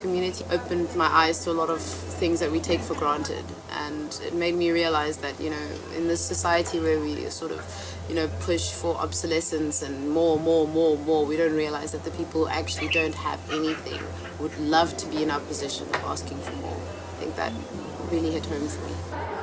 community opened my eyes to a lot of things that we take for granted. And it made me realize that you know in this society where we sort of you know push for obsolescence and more more more more we don't realize that the people who actually don't have anything would love to be in our position of asking for more. I think that really hit home for me.